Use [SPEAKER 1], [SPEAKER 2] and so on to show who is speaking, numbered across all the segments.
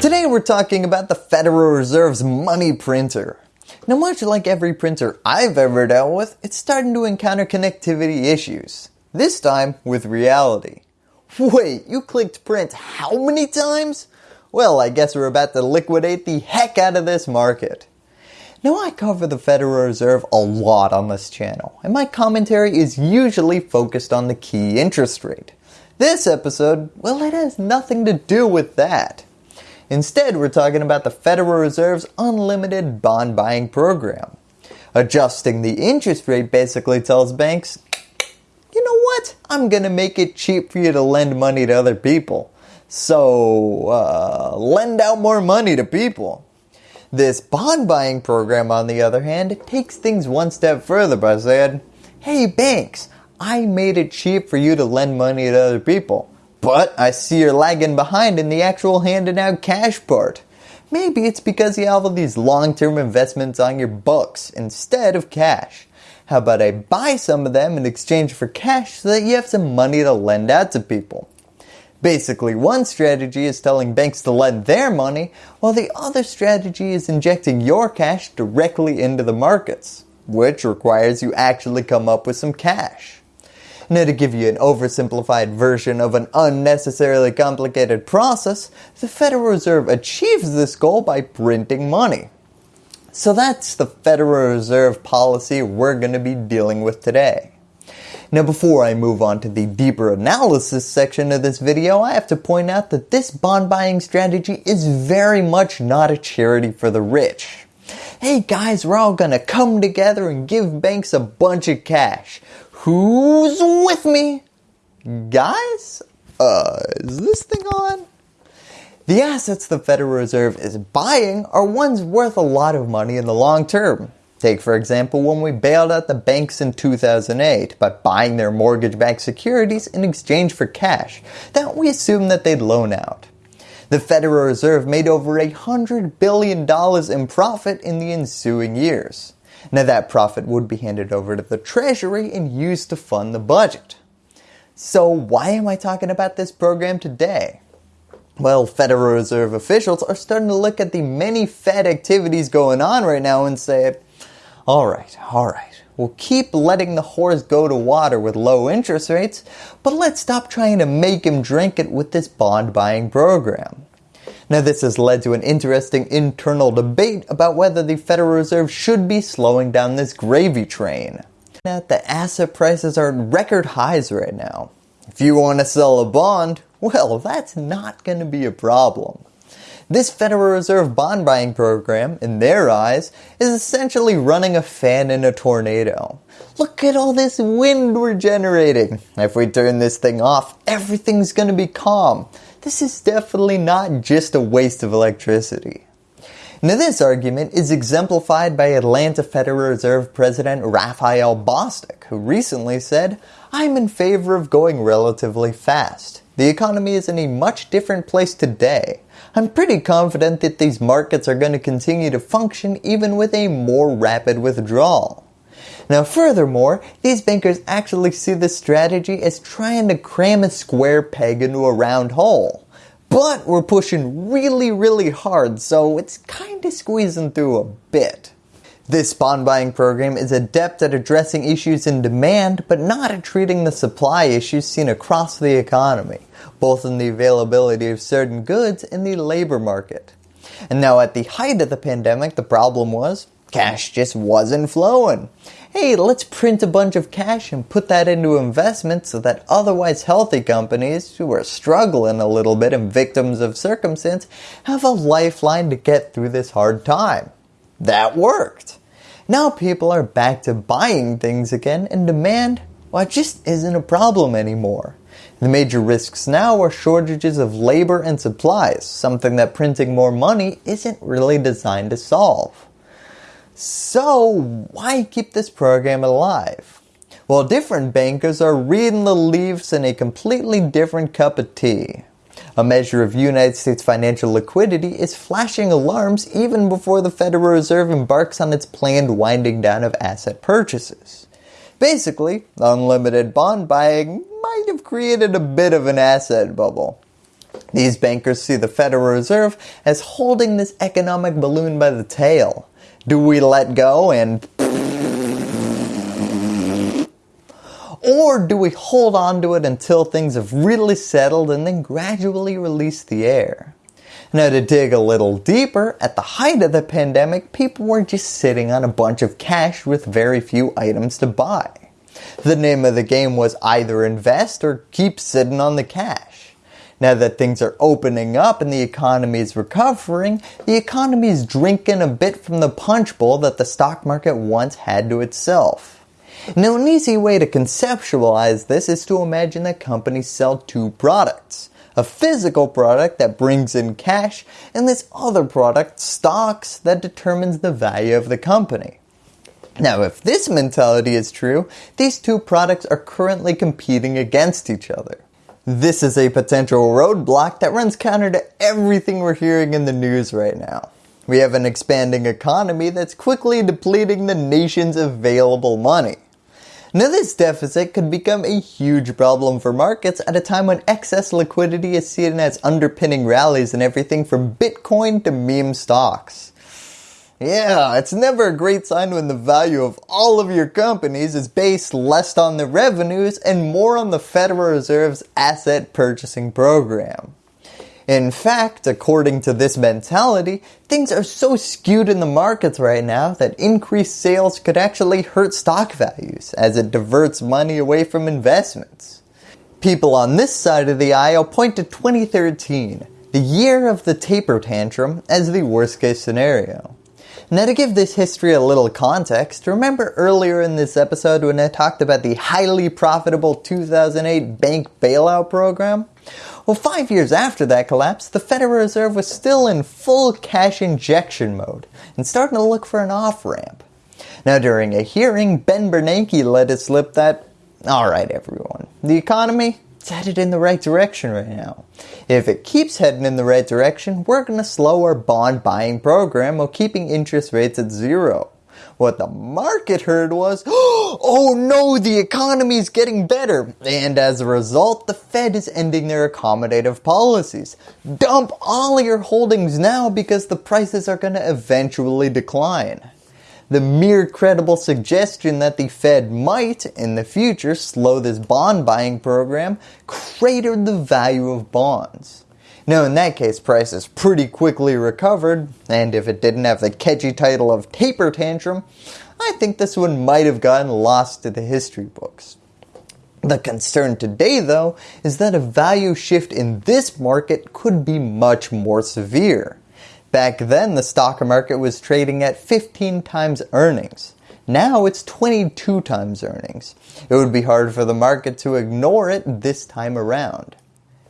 [SPEAKER 1] Today we're talking about the Federal Reserve's money printer. Now much like every printer I've ever dealt with, it's starting to encounter connectivity issues. This time with reality. Wait, you clicked print how many times? Well, I guess we're about to liquidate the heck out of this market. Now I cover the Federal Reserve a lot on this channel, and my commentary is usually focused on the key interest rate. This episode, well it has nothing to do with that. Instead, we're talking about the Federal Reserve's unlimited bond buying program. Adjusting the interest rate basically tells banks, you know what, I'm going to make it cheap for you to lend money to other people. So, uh, lend out more money to people. This bond buying program on the other hand takes things one step further by saying, hey banks, I made it cheap for you to lend money to other people. But I see you're lagging behind in the actual handing out cash part. Maybe it's because you have all these long-term investments on your books instead of cash. How about I buy some of them in exchange for cash so that you have some money to lend out to people. Basically, one strategy is telling banks to lend their money, while the other strategy is injecting your cash directly into the markets, which requires you actually come up with some cash. Now to give you an oversimplified version of an unnecessarily complicated process, the Federal Reserve achieves this goal by printing money. So that's the Federal Reserve policy we're going to be dealing with today. Now before I move on to the deeper analysis section of this video, I have to point out that this bond buying strategy is very much not a charity for the rich. Hey guys, we're all gonna come together and give banks a bunch of cash. Who's with me? Guys? Uh, is this thing on? The assets the Federal Reserve is buying are ones worth a lot of money in the long term. Take for example when we bailed out the banks in 2008 by buying their mortgage-backed securities in exchange for cash that we assumed that they'd loan out. The Federal Reserve made over $100 billion in profit in the ensuing years. Now that profit would be handed over to the Treasury and used to fund the budget. So why am I talking about this program today? Well, Federal Reserve officials are starting to look at the many Fed activities going on right now and say, alright, alright, we'll keep letting the horse go to water with low interest rates, but let's stop trying to make him drink it with this bond buying program. Now this has led to an interesting internal debate about whether the Federal Reserve should be slowing down this gravy train. Now the asset prices are at record highs right now. If you want to sell a bond, well that's not going to be a problem. This Federal Reserve bond buying program, in their eyes, is essentially running a fan in a tornado. Look at all this wind we're generating. If we turn this thing off, everything's going to be calm this is definitely not just a waste of electricity. Now this argument is exemplified by Atlanta Federal Reserve President Raphael Bostic, who recently said, I'm in favor of going relatively fast. The economy is in a much different place today. I'm pretty confident that these markets are going to continue to function even with a more rapid withdrawal. Now furthermore, these bankers actually see this strategy as trying to cram a square peg into a round hole. But we're pushing really really hard so it's kinda squeezing through a bit. This bond buying program is adept at addressing issues in demand but not at treating the supply issues seen across the economy, both in the availability of certain goods and the labor market. And now at the height of the pandemic the problem was cash just wasn't flowing hey, let's print a bunch of cash and put that into investments so that otherwise healthy companies who are struggling a little bit and victims of circumstance have a lifeline to get through this hard time. That worked. Now people are back to buying things again and demand, well, it just isn't a problem anymore. The major risks now are shortages of labor and supplies, something that printing more money isn't really designed to solve. So why keep this program alive? Well, different bankers are reading the leaves in a completely different cup of tea. A measure of United States financial liquidity is flashing alarms even before the Federal Reserve embarks on its planned winding down of asset purchases. Basically, unlimited bond buying might have created a bit of an asset bubble. These bankers see the Federal Reserve as holding this economic balloon by the tail. Do we let go and or do we hold on to it until things have really settled and then gradually release the air? Now to dig a little deeper, at the height of the pandemic, people were just sitting on a bunch of cash with very few items to buy. The name of the game was either invest or keep sitting on the cash. Now that things are opening up and the economy is recovering, the economy is drinking a bit from the punch bowl that the stock market once had to itself. Now an easy way to conceptualize this is to imagine that companies sell two products a physical product that brings in cash, and this other product, stocks, that determines the value of the company. Now if this mentality is true, these two products are currently competing against each other. This is a potential roadblock that runs counter to everything we're hearing in the news right now. We have an expanding economy that's quickly depleting the nation's available money. Now this deficit could become a huge problem for markets at a time when excess liquidity is seen as underpinning rallies in everything from Bitcoin to meme stocks. Yeah, it's never a great sign when the value of all of your companies is based less on the revenues and more on the Federal Reserve's asset purchasing program. In fact, according to this mentality, things are so skewed in the markets right now that increased sales could actually hurt stock values as it diverts money away from investments. People on this side of the aisle point to 2013, the year of the taper tantrum, as the worst case scenario. Now to give this history a little context, remember earlier in this episode when I talked about the highly profitable 2008 bank bailout program? Well, five years after that collapse, the Federal Reserve was still in full cash injection mode and starting to look for an off-ramp. Now during a hearing, Ben Bernanke let it slip that, alright everyone, the economy, it's headed in the right direction right now. If it keeps heading in the right direction, we're going to slow our bond buying program while keeping interest rates at zero. What the market heard was, oh no, the economy is getting better. And as a result, the Fed is ending their accommodative policies. Dump all your holdings now because the prices are going to eventually decline. The mere credible suggestion that the Fed might, in the future, slow this bond buying program cratered the value of bonds. Now in that case prices pretty quickly recovered and if it didn't have the catchy title of taper tantrum, I think this one might have gotten lost to the history books. The concern today though is that a value shift in this market could be much more severe. Back then the stock market was trading at 15 times earnings. Now it's 22 times earnings. It would be hard for the market to ignore it this time around.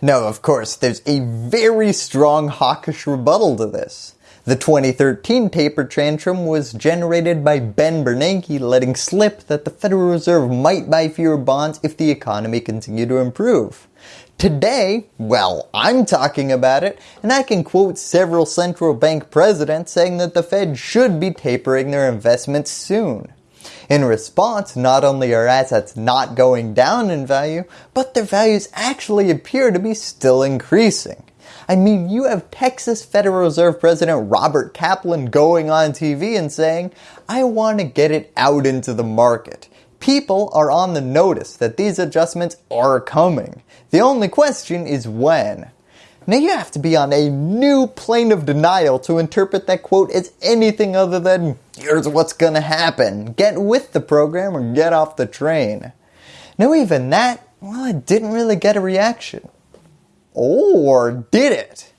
[SPEAKER 1] Now of course there's a very strong hawkish rebuttal to this. The 2013 taper tantrum was generated by Ben Bernanke letting slip that the Federal Reserve might buy fewer bonds if the economy continued to improve. Today, well, I'm talking about it, and I can quote several central bank presidents saying that the Fed should be tapering their investments soon. In response, not only are assets not going down in value, but their values actually appear to be still increasing. I mean, you have Texas Federal Reserve President Robert Kaplan going on TV and saying, I want to get it out into the market. People are on the notice that these adjustments are coming. The only question is when. Now you have to be on a new plane of denial to interpret that quote as anything other than, here's what's gonna happen, get with the program or get off the train. Now even that, well it didn't really get a reaction. Or did it?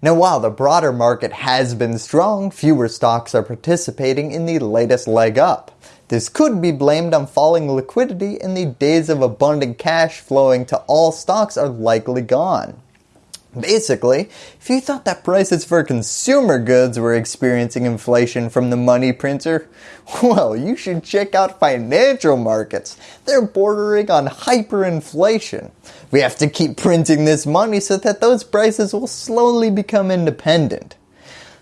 [SPEAKER 1] Now while the broader market has been strong, fewer stocks are participating in the latest leg up. This could be blamed on falling liquidity and the days of abundant cash flowing to all stocks are likely gone. Basically, if you thought that prices for consumer goods were experiencing inflation from the money printer, well, you should check out financial markets. They're bordering on hyperinflation. We have to keep printing this money so that those prices will slowly become independent.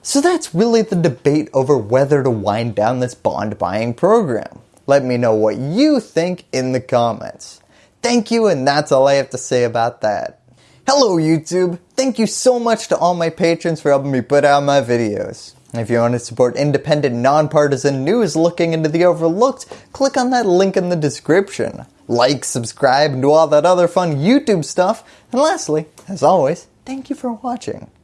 [SPEAKER 1] So that's really the debate over whether to wind down this bond buying program. Let me know what you think in the comments. Thank you and that's all I have to say about that. Hello YouTube! Thank you so much to all my patrons for helping me put out my videos. If you want to support independent, nonpartisan news looking into the overlooked, click on that link in the description. Like, subscribe, and do all that other fun YouTube stuff. And lastly, as always, thank you for watching.